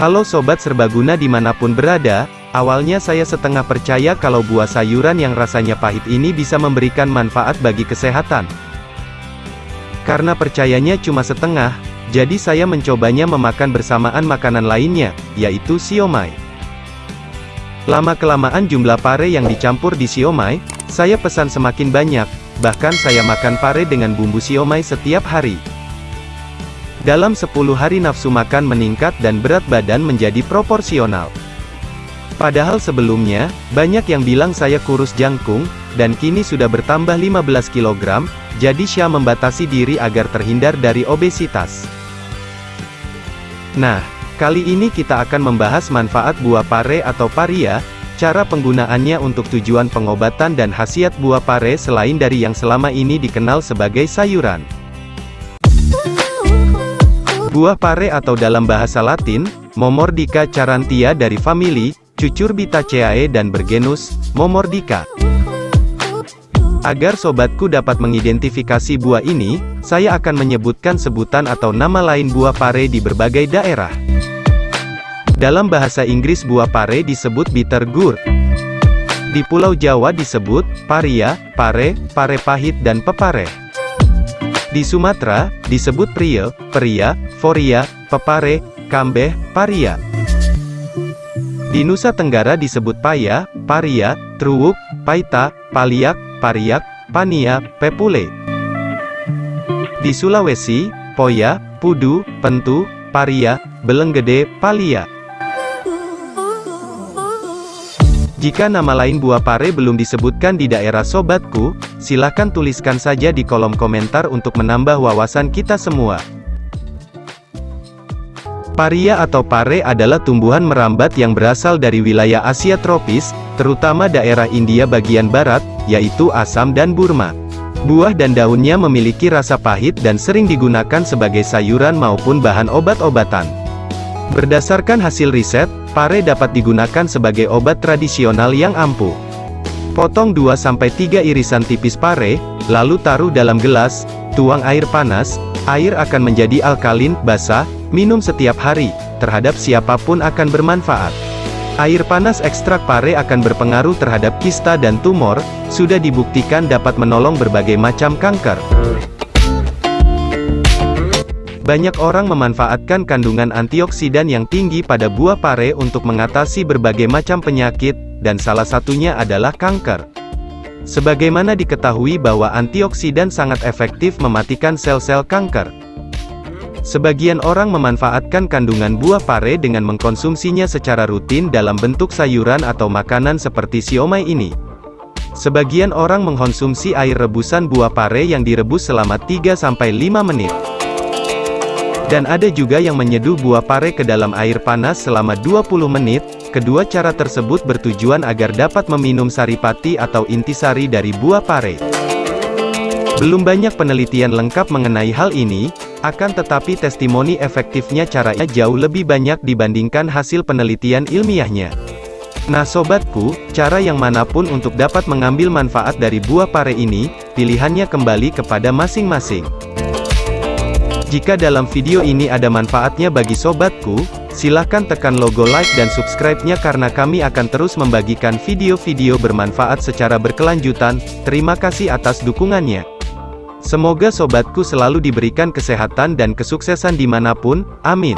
Halo Sobat Serbaguna di mana pun berada, awalnya saya setengah percaya kalau buah sayuran yang rasanya pahit ini bisa memberikan manfaat bagi kesehatan. Karena percayanya cuma setengah, jadi saya mencobanya memakan bersamaan makanan lainnya, yaitu siomay. Lama-kelamaan jumlah pare yang dicampur di siomay, saya pesan semakin banyak, bahkan saya makan pare dengan bumbu siomay setiap hari. Dalam 10 hari nafsu makan meningkat dan berat badan menjadi proporsional. Padahal sebelumnya, banyak yang bilang saya kurus jangkung, dan kini sudah bertambah 15 kg, jadi Syah membatasi diri agar terhindar dari obesitas. Nah, kali ini kita akan membahas manfaat buah pare atau paria, cara penggunaannya untuk tujuan pengobatan dan khasiat buah pare selain dari yang selama ini dikenal sebagai sayuran. Buah pare atau dalam bahasa latin, Momordica charantia dari famili, Cucurbitaceae dan bergenus, Momordica. Agar sobatku dapat mengidentifikasi buah ini, saya akan menyebutkan sebutan atau nama lain buah pare di berbagai daerah. Dalam bahasa Inggris buah pare disebut bitter gourd. Di Pulau Jawa disebut, paria, pare, pare pahit dan pepare. Di Sumatera, disebut priel, peria, foria, pepare, kambeh, paria. Di Nusa Tenggara disebut paya, paria, truwuk, paita, paliak, pariak, pania, pepule. Di Sulawesi, poya, pudu, pentu, paria, belenggede, palia. Jika nama lain buah pare belum disebutkan di daerah sobatku, silahkan tuliskan saja di kolom komentar untuk menambah wawasan kita semua. Paria atau pare adalah tumbuhan merambat yang berasal dari wilayah Asia tropis, terutama daerah India bagian barat, yaitu Assam dan Burma. Buah dan daunnya memiliki rasa pahit dan sering digunakan sebagai sayuran maupun bahan obat-obatan. Berdasarkan hasil riset, Pare dapat digunakan sebagai obat tradisional yang ampuh. Potong 2-3 irisan tipis pare, lalu taruh dalam gelas, tuang air panas, air akan menjadi alkalin, basah, minum setiap hari, terhadap siapa pun akan bermanfaat. Air panas ekstrak pare akan berpengaruh terhadap kista dan tumor, sudah dibuktikan dapat menolong berbagai macam kanker. Banyak orang memanfaatkan kandungan antioksidan yang tinggi pada buah pare untuk mengatasi berbagai macam penyakit, dan salah satunya adalah kanker. Sebagaimana diketahui bahwa antioksidan sangat efektif mematikan sel-sel kanker. Sebagian orang memanfaatkan kandungan buah pare dengan mengkonsumsinya secara rutin dalam bentuk sayuran atau makanan seperti siomay ini. Sebagian orang mengkonsumsi air rebusan buah pare yang direbus selama 3-5 menit. Dan ada juga yang menyeduh buah pare ke dalam air panas selama 20 menit, kedua cara tersebut bertujuan agar dapat meminum saripati atau intisari dari buah pare. Belum banyak penelitian lengkap mengenai hal ini, akan tetapi testimoni efektifnya caranya jauh lebih banyak dibandingkan hasil penelitian ilmiahnya. Nah sobatku, cara yang mana pun untuk dapat mengambil manfaat dari buah pare ini, pilihannya kembali kepada masing-masing. Jika dalam video ini ada manfaatnya bagi sobatku, silahkan tekan logo like dan subscribe-nya karena kami akan terus membagikan video-video bermanfaat secara berkelanjutan, terima kasih atas dukungannya. Semoga sobatku selalu diberikan kesehatan dan kesuksesan di mana pun, amin.